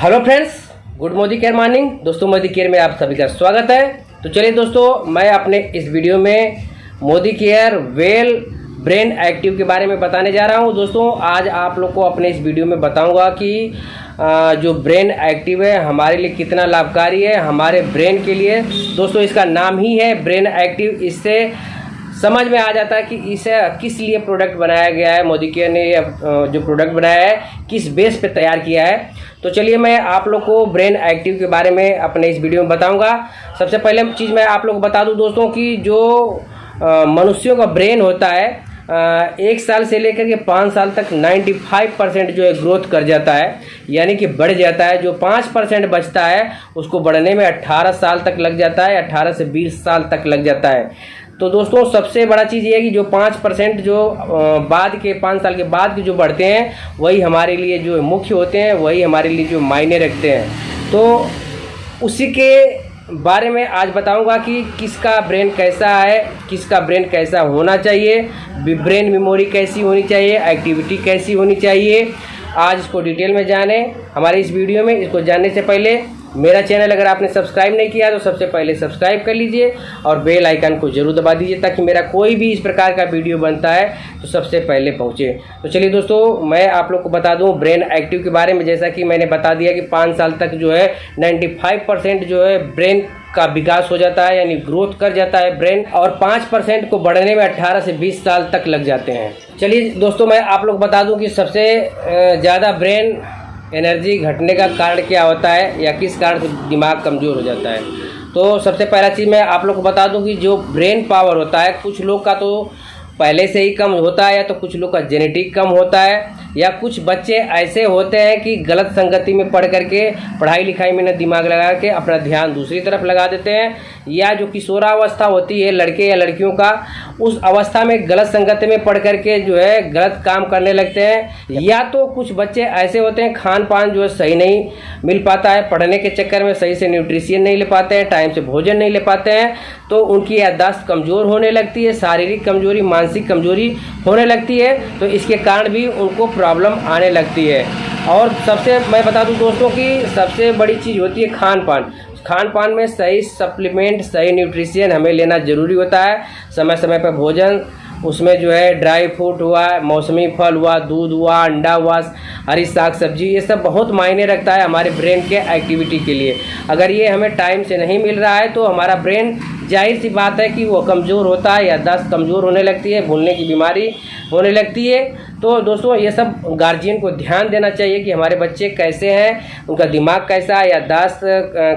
Hello friends, good Modicare morning. दोस्तों, Modi care में आप सभी का स्वागत है। तो चलिए दोस्तों, मैं अपने इस वीडियो में Modi care well brain active के बारे में बताने जा रहा हूँ। दोस्तों, आज आप लोग को अपने इस वीडियो में बताऊँगा कि जो ब्रेन एक्टिव है, हमारे लिए कितना लाभकारी है, हमारे ब्रेन के लिए। दोस्तों, इसका नाम ही है ब्रेन एक्टिव। इससे समझ में आ जाता है कि इसे किस लिए प्रोडक्ट बनाया गया है, मोदी केयर ने जो प्रोडक्ट बनाया है, किस बेस पे तैयार किया है। तो चलिए मैं आप लोग को ब्रेन एक्टिव के बारे में अपने इस वीडियो में बताऊँगा। सबसे पहले चीज़ मैं आप लोग को बता दूँ दोस्तों कि जो मनुष्यों का ब्रेन होता है एक साल से लेकर के पाँच साल तक 95 परसेंट जो है ग्रोथ कर जाता है। यानी कि बढ़ जाता है। जो पाँच परसेंट बचता है, उसको बढ़ने में 18 साल तक लग जाता है 18 से 20 साल तक लग जाता है। तो दोस्तों, सबसे बड़ा चीज़ ये है कि जो पाँच परसेंट जो बाद के, पाँच साल के बाद के जो बढ़ते हैं, वही हमारे लिए जो मुख्य होते हैं, वही हमारे लिए जो मायने रखते हैं। तो उसी के बारे में आज बताऊँगा कि किसका ब्रेन कैसा है, किसका ब्रेन कैसा होना चाहिए ब्रेन मेमोरी कैसी होनी चाहिए, एक्टिविटी कैसी होनी चाहिए, आज इसको डिटेल में जाने। हमारे इस वीडियो में इसको जानने से पहले मेरा चैनल अगर आपने सब्सक्राइब नहीं किया तो सबसे पहले सब्सक्राइब कर लीजिए और बेल आइकन को ज़रूर दबा दीजिए ताकि मेरा कोई भी इस प्रकार का वीडियो बनता है तो सबसे पहले पहुँचे। तो चलिए दोस्तों, मैं आप लोग को बता दूँ ब्रेन एक्टिव के बारे में। जैसा कि मैंने बता दिया कि पाँच साल तक जो है नाइन्टी जो है ब्रेन का विकास हो जाता है, यानी ग्रोथ कर जाता है ब्रेन और पाँच परसेंट को बढ़ने में अट्ठारह से बीस साल तक लग जाते हैं। चलिए दोस्तों, मैं आप लोग बता दूँ कि सबसे ज़्यादा ब्रेन एनर्जी घटने का कारण क्या होता है या किस कारण से दिमाग कमज़ोर हो जाता है? तो सबसे पहला चीज़ मैं आप लोग को बता दूँ कि जो ब्रेन पावर होता है, कुछ लोग का तो पहले से ही कम होता है या तो कुछ लोग का जेनेटिक कम होता है या कुछ बच्चे ऐसे होते हैं कि गलत संगति में पढ़ करके, पढ़ाई लिखाई में न दिमाग लगा के अपना ध्यान दूसरी तरफ़ लगा देते हैं या जो किशोरावस्था होती है, लड़के या लड़कियों का उस अवस्था में गलत संगत में पढ़ करके जो है गलत काम करने लगते हैं। या तो कुछ बच्चे ऐसे होते हैं खान पान जो है सही नहीं मिल पाता है पढ़ने के चक्कर में सही से न्यूट्रिशियन नहीं ले पाते हैं टाइम से भोजन नहीं ले पाते हैं तो उनकी याददाश्त कमज़ोर होने लगती है शारीरिक कमज़ोरी मानसिक कमज़ोरी होने लगती है तो इसके कारण भी उनको प्रॉब्लम आने लगती है। और सबसे मैं बता दूँ दोस्तों की सबसे बड़ी चीज़ होती है खान पान खान पान में सही सप्लीमेंट सही न्यूट्रिशियन हमें लेना ज़रूरी होता है। समय समय पर भोजन, उसमें जो है ड्राई फ्रूट हुआ, मौसमी फल हुआ, दूध हुआ, अंडा हुआ, हरी साग सब्ज़ी, ये सब बहुत मायने रखता है हमारे ब्रेन के एक्टिविटी के लिए। अगर ये हमें टाइम से नहीं मिल रहा है तो हमारा ब्रेन ज़ाहिर सी बात है कि वो कमज़ोर होता है या दस्त कमज़ोर होने लगती है, भूलने की बीमारी होने लगती है। तो दोस्तों, ये सब गार्जियन को ध्यान देना चाहिए कि हमारे बच्चे कैसे हैं, उनका दिमाग कैसा है या दस्त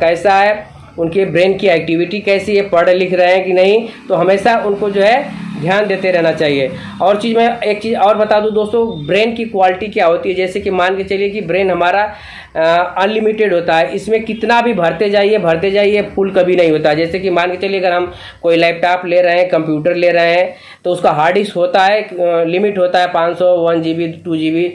कैसा है। उनके ब्रेन की एक्टिविटी कैसी है, पढ़ लिख रहे हैं कि नहीं तो हमेशा उनको जो है ध्यान देते रहना चाहिए। और चीज़ मैं एक चीज़ और बता दूँ दोस्तों, ब्रेन की क्वालिटी क्या होती है? जैसे कि मान के चलिए कि ब्रेन हमारा अनलिमिटेड होता है। इसमें कितना भी भरते जाइए भरते जाइए, फुल कभी नहीं होता। जैसे कि मान के चलिए अगर हम कोई लैपटॉप ले रहे हैं, कंप्यूटर ले रहे हैं तो उसका हार्ड डिस्क होता है लिमिट होता है पाँच सौ, one G B two G B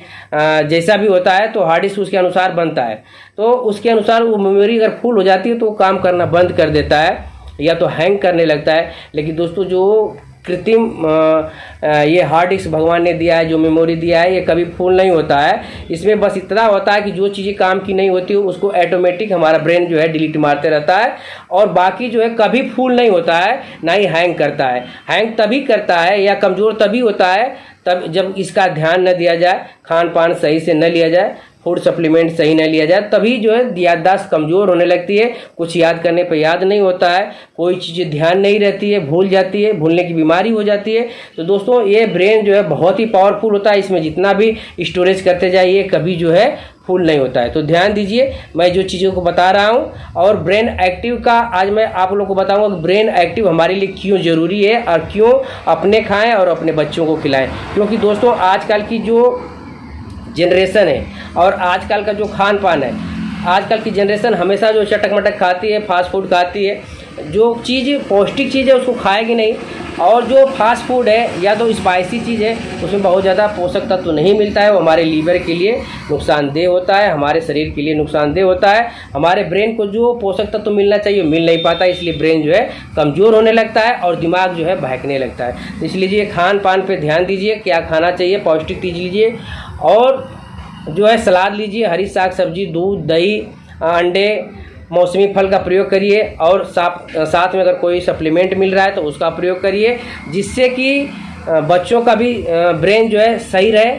जैसा भी होता है तो हार्ड डिस्क उसके अनुसार बनता है। तो उसके अनुसार वो मेमोरी अगर फुल हो जाती है तो वो काम करना बंद कर देता है, या तो हैंग करने लगता है। लेकिन दोस्तों, जो कृत्रिम ये हार्ड डिस्क भगवान ने दिया है, जो मेमोरी दिया है, ये कभी फुल नहीं होता है। इसमें बस इतना होता है कि जो चीज़ें काम की नहीं होती, उसको ऑटोमेटिक हमारा ब्रेन जो है डिलीट मारते रहता है। और बाकी जो है कभी फुल नहीं होता है, ना ही हैंग करता है। हैंग तभी करता है या कमज़ोर तभी होता है, तब जब इसका ध्यान न दिया जाए खान पान सही से न लिया जाए फ़ूड सप्लीमेंट सही न लिया जाए, तभी जो है याददाश्त कमज़ोर होने लगती है। कुछ याद करने पर याद नहीं होता है, कोई चीज़ ध्यान नहीं रहती है, भूल जाती है, भूलने की बीमारी हो जाती है। तो दोस्तों, ये ब्रेन जो है बहुत ही पावरफुल होता है, इसमें जितना भी स्टोरेज करते जाइए, कभी जो है फुल नहीं होता है। तो ध्यान दीजिए, मैं जो चीज़ों को बता रहा हूँ, और ब्रेन एक्टिव का आज मैं आप लोग को बताऊँगा कि ब्रेन एक्टिव हमारे लिए क्यों ज़रूरी है, और क्यों अपने खाएँ और अपने बच्चों को खिलाएँ। क्योंकि दोस्तों, आजकल की जो जनरेशन है। और आजकल का जो खान पान है, आजकल की जनरेशन हमेशा जो चटक मटक खाती है फास्ट फ़ूड खाती है जो चीज़, पौष्टिक चीज़ है, उसको खाएगी नहीं, और जो फास्ट फ़ूड है, या तो स्पाइसी चीज़ है, उसमें बहुत ज़्यादा पोषक तत्व तो नहीं मिलता है, वो हमारे लीवर के लिए नुकसानदेह होता है, हमारे शरीर के लिए नुकसानदेह होता है, हमारे ब्रेन को जो पोषक तत्व तो मिलना चाहिए मिल नहीं पाता, इसलिए ब्रेन जो है कमज़ोर होने लगता है, और दिमाग जो है बहकने लगता है। तो इसलिए खान पान पर ध्यान दीजिए, क्या खाना चाहिए, पौष्टिक चीज़ लीजिए, और जो है सलाद लीजिए, हरी साग सब्ज़ी, दूध, दही, अंडे मौसमी फल का प्रयोग करिए और साथ साथ में अगर कोई सप्लीमेंट मिल रहा है तो उसका प्रयोग करिए जिससे कि बच्चों का भी ब्रेन जो है सही रहे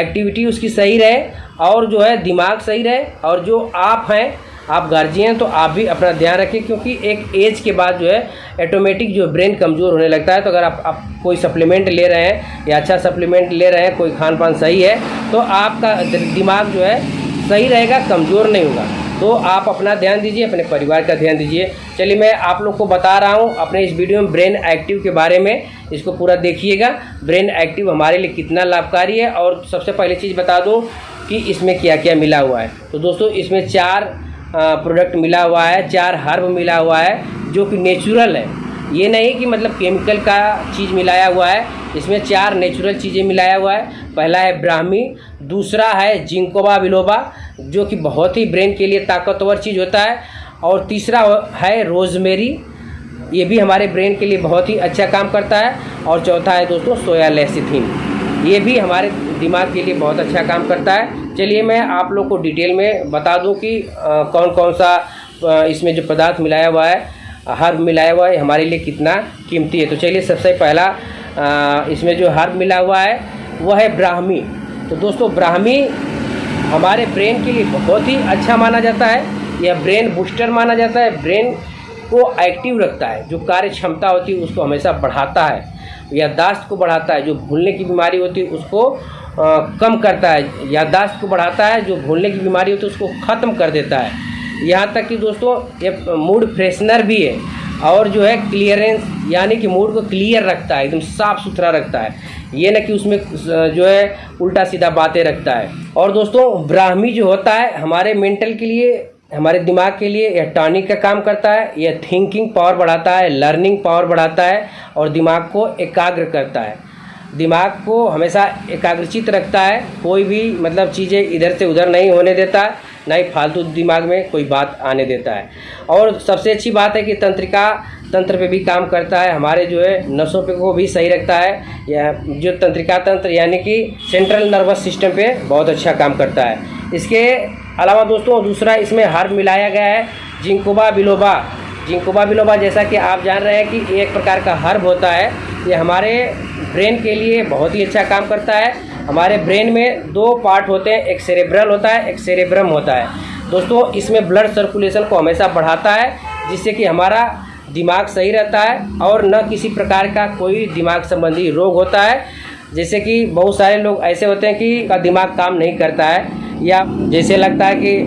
एक्टिविटी उसकी सही रहे और जो है दिमाग सही रहे और जो आप हैं आप गार्जियन तो आप भी अपना ध्यान रखें क्योंकि एक एज के बाद जो है ऑटोमेटिक जो ब्रेन कमज़ोर होने लगता है। तो अगर आप, आप कोई सप्लीमेंट ले रहे हैं या अच्छा सप्लीमेंट ले रहे हैं कोई खान पान सही है तो आपका दिमाग जो है सही रहेगा कमज़ोर नहीं होगा। तो आप अपना ध्यान दीजिए, अपने परिवार का ध्यान दीजिए। चलिए मैं आप लोग को बता रहा हूँ अपने इस वीडियो में ब्रेन एक्टिव के बारे में। इसको पूरा देखिएगा। ब्रेन एक्टिव हमारे लिए कितना लाभकारी है और सबसे पहली चीज़ बता दूँ कि इसमें क्या क्या मिला हुआ है। तो दोस्तों, इसमें चार प्रोडक्ट मिला हुआ है, चार हर्ब मिला हुआ है, जो कि नेचुरल है। ये नहीं कि मतलब केमिकल का चीज़ मिलाया हुआ है इसमें चार नेचुरल चीज़ें मिलाया हुआ है। पहला है ब्राह्मी दूसरा है जिंकोबा विलोबा जो कि बहुत ही ब्रेन के लिए ताकतवर चीज़ होता है। और तीसरा है रोजमेरी ये भी हमारे ब्रेन के लिए बहुत ही अच्छा काम करता है। और चौथा है दोस्तों सोया लेसिथिन ये भी हमारे दिमाग के लिए बहुत अच्छा काम करता है। चलिए मैं आप लोग को डिटेल में बता दूँ कि अ, कौन कौन सा इसमें जो पदार्थ मिलाया हुआ है। हर्ब मिलाया हुआ है हमारे लिए कितना कीमती है। तो चलिए सबसे पहला अ, इसमें जो हर्ब मिला हुआ है वह है ब्राह्मी। तो दोस्तों ब्राह्मी हमारे ब्रेन के लिए बहुत ही अच्छा माना जाता है यह ब्रेन बूस्टर माना जाता है। ब्रेन को एक्टिव रखता है जो कार्य क्षमता होती है उसको हमेशा बढ़ाता है याददाश्त को बढ़ाता है जो भूलने की बीमारी होती है उसको अ, कम करता है। याददाश्त को बढ़ाता है जो भूलने की बीमारी होती है उसको ख़त्म कर देता है। यहाँ तक कि दोस्तों, ये मूड फ्रेशनर भी है और जो है क्लियरेंस यानी कि मूड को क्लियर रखता है, एकदम साफ़ सुथरा रखता है। ये न कि उसमें जो है उल्टा सीधा बातें रखता है। और दोस्तों, ब्राह्मी जो होता है, हमारे मेंटल के लिए, हमारे दिमाग के लिए, यह टॉनिक का काम करता है, यह थिंकिंग पावर बढ़ाता है लर्निंग पावर बढ़ाता है और दिमाग को एकाग्र करता है। दिमाग को हमेशा एकाग्रचित रखता है, कोई भी मतलब चीज़ें इधर से उधर नहीं होने देता। है ना ही फालतू दिमाग में कोई बात आने देता है। और सबसे अच्छी बात है कि तंत्रिका तंत्र पे भी काम करता है। हमारे जो है, नसों पे को भी सही रखता है। या जो तंत्रिका तंत्र, यानी कि सेंट्रल नर्वस सिस्टम पे बहुत अच्छा काम करता है। इसके अलावा दोस्तों, दूसरा इसमें हर्ब मिलाया गया है, जिंकोबा बिलोबा। जिंकोबा बिलोबा जैसा कि आप जान रहे हैं कि एक प्रकार का हर्ब होता है। ये हमारे ब्रेन के लिए बहुत ही अच्छा काम करता है। हमारे ब्रेन में दो पार्ट होते हैं, एक सेरेब्रल होता है, एक सेरेब्रम होता है। दोस्तों, इसमें ब्लड सर्कुलेशन को हमेशा बढ़ाता है, जिससे कि हमारा दिमाग सही रहता है और न किसी प्रकार का कोई दिमाग संबंधी रोग होता है। जैसे कि बहुत सारे लोग ऐसे होते हैं कि का दिमाग काम नहीं करता है, या जैसे लगता है कि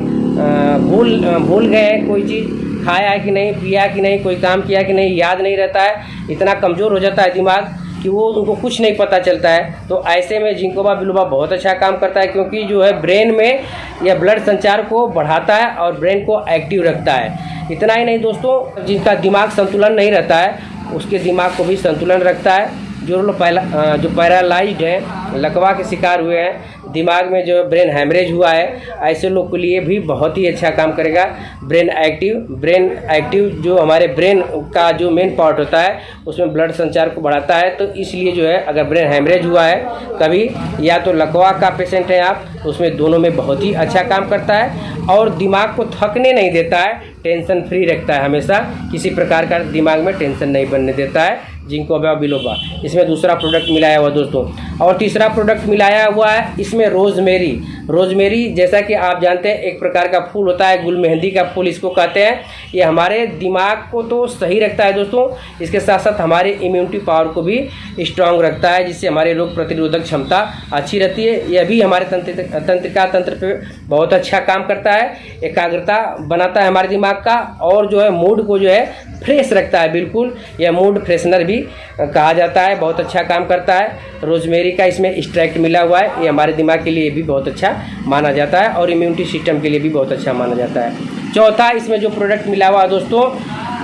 भूल भूल गए हैं कोई चीज़, खाया है कि नहीं, पिया कि नहीं, कोई काम किया कि नहीं, याद नहीं रहता है, इतना कमज़ोर हो जाता है दिमाग। कि वो उनको कुछ नहीं पता चलता है। तो ऐसे में जिंकोबा बिलोबा बहुत अच्छा काम करता है, क्योंकि जो है ब्रेन में यह ब्लड संचार को बढ़ाता है और ब्रेन को एक्टिव रखता है। इतना ही नहीं दोस्तों, जिनका दिमाग संतुलन नहीं रहता है, उसके दिमाग को भी संतुलन रखता है। जो लोग पहला अ, जो पैरालाइज्ड हैं लकवा के शिकार हुए हैं दिमाग में जो ब्रेन हैमरेज हुआ है ऐसे लोग के लिए भी बहुत ही अच्छा काम करेगा। ब्रेन एक्टिव ब्रेन एक्टिव जो हमारे ब्रेन का जो मेन पार्ट होता है उसमें ब्लड संचार को बढ़ाता है तो इसलिए जो है अगर ब्रेन हैमरेज हुआ है कभी या तो लकवा का पेशेंट है आप उसमें दोनों में बहुत ही अच्छा काम करता है और दिमाग को थकने नहीं देता है टेंशन फ्री रखता है हमेशा किसी प्रकार का दिमाग में टेंशन नहीं बनने देता है। जिंकोबा बिलोबा इसमें दूसरा प्रोडक्ट मिलाया हुआ दोस्तों। और तीसरा प्रोडक्ट मिलाया हुआ है, इसमें रोजमेरी रोजमेरी जैसा कि आप जानते हैं, एक प्रकार का फूल होता है, गुल मेहंदी का फूल इसको कहते हैं। ये हमारे दिमाग को तो सही रखता है दोस्तों, इसके साथ साथ हमारे इम्यूनिटी पावर को भी स्ट्रांग रखता है, जिससे हमारे रोग प्रतिरोधक क्षमता अच्छी रहती है। यह भी हमारे तंत्र तंत्रिका तंत्र पर बहुत अच्छा काम करता है, एकाग्रता बनाता है हमारे दिमाग का, और जो है मूड को जो है फ्रेश रखता है, बिल्कुल। यह मूड फ्रेशनर भी कहा जाता है, बहुत अच्छा काम करता है। रोजमेरी का इसमें स्ट्रैक्ट मिला हुआ है, ये हमारे दिमाग के लिए भी बहुत अच्छा माना जाता है और इम्यूनिटी सिस्टम के लिए भी बहुत अच्छा माना जाता है। चौथा इसमें जो प्रोडक्ट मिला हुआ है दोस्तों,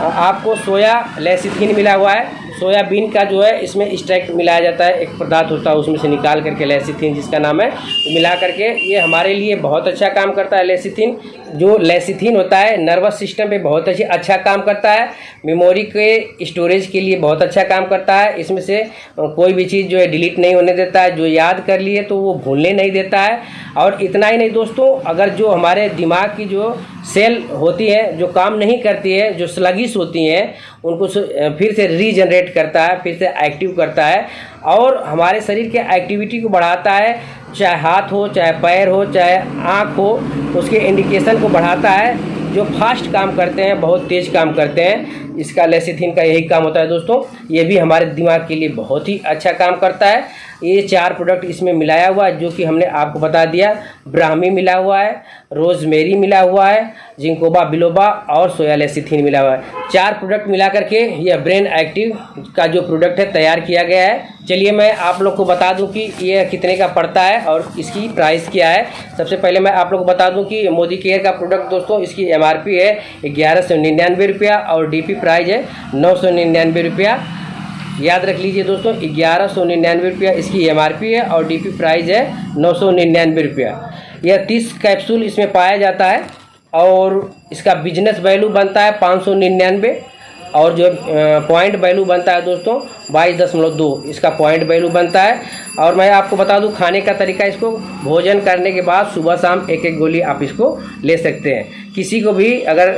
आपको सोया लेसिथिन मिला हुआ है। सोयाबीन का जो है, इसमें एक्सट्रैक्ट मिलाया जाता है, एक पदार्थ होता है, उसमें से निकाल करके लेसिथिन जिसका नाम है, मिला करके, ये हमारे लिए बहुत अच्छा काम करता है लेसिथिन जो लेसिथिन होता है नर्वस सिस्टम पे बहुत अच्छी अच्छा काम करता है मेमोरी के स्टोरेज के लिए बहुत अच्छा काम करता है, इसमें से कोई भी चीज़ जो है डिलीट नहीं होने देता है, जो याद कर लिए तो वो भूलने नहीं देता है। और इतना ही नहीं दोस्तों, अगर जो हमारे दिमाग की जो सेल होती है, जो काम नहीं करती है, जो स्लगिश होती हैं, उनको फिर से रीजनरेट करता है, फिर से एक्टिव करता है और हमारे शरीर के एक्टिविटी को बढ़ाता है, चाहे हाथ हो, चाहे पैर हो, चाहे आँख हो, उसके इंडिकेशन को बढ़ाता है, जो फास्ट काम करते हैं, बहुत तेज़ काम करते हैं, इसका लेसिथिन का यही काम होता है दोस्तों, ये भी हमारे दिमाग के लिए बहुत ही अच्छा काम करता है। ये चार प्रोडक्ट इसमें मिलाया हुआ है, जो कि हमने आपको बता दिया। ब्राह्मी मिला हुआ है, रोजमेरी मिला हुआ है, जिंकोबा, बिलोबा और सोयालेसिथिन मिला हुआ है। चार प्रोडक्ट मिला करके यह ब्रेन एक्टिव का जो प्रोडक्ट है, तैयार किया गया है। चलिए मैं आप लोग को बता दूँ कि ये कितने का पड़ता है और इसकी प्राइस क्या है। सबसे पहले मैं आप लोग को बता दूँ कि मोदी केयर का प्रोडक्ट दोस्तों, इसकी एमआरपी है ग्यारह सौ निन्यानवे रुपया और डी प्राइस है नौ सौ निन्यानवे रुपया। याद रख लीजिए दोस्तों, ग्यारह सौ निन्यानवे रुपया इसकी एमआरपी है और डी प्राइस है नौ सौ निन्यानवे रुपया। यह तीस कैप्सूल इसमें पाया जाता है और इसका बिज़नेस वैल्यू बनता है पाँच सौ निन्यानवे। और जो पॉइंट वैल्यू बनता है दोस्तों, बाईस दशमलव दो, इसका पॉइंट वैल्यू बनता है। और मैं आपको बता दूँ, खाने का तरीका इसको, भोजन करने के बाद सुबह शाम एक एक गोली आप इसको ले सकते हैं। किसी को भी अगर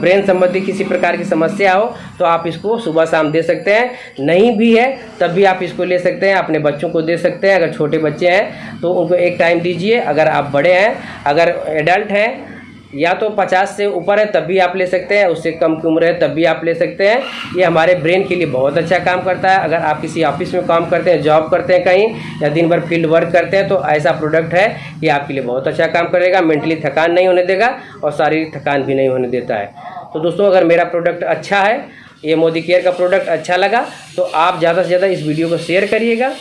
ब्रेन संबंधी किसी प्रकार की समस्या हो तो आप इसको सुबह शाम दे सकते हैं। नहीं भी है, तब भी आप इसको ले सकते हैं, अपने बच्चों को दे सकते हैं। अगर छोटे बच्चे हैं तो उनको एक टाइम दीजिए। अगर आप बड़े हैं, अगर एडल्ट हैं या तो 50 से ऊपर है, तब भी आप ले सकते हैं, उससे कम की उम्र है, तब भी आप ले सकते हैं। ये हमारे ब्रेन के लिए बहुत अच्छा काम करता है। अगर आप किसी ऑफ़िस में काम करते हैं, जॉब करते हैं कहीं, या दिन भर फ़ील्ड वर्क करते हैं तो ऐसा प्रोडक्ट है, ये आपके लिए बहुत अच्छा काम करेगा, मेंटली थकान नहीं होने देगा और शारीरिक थकान भी नहीं होने देता है। तो दोस्तों, अगर मेरा प्रोडक्ट अच्छा है, ये मोदी केयर का प्रोडक्ट अच्छा लगा तो आप ज़्यादा से ज़्यादा इस वीडियो को शेयर करिएगा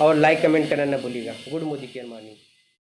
और लाइक कमेंट करना ना भूलिएगा। Good Modicare morning.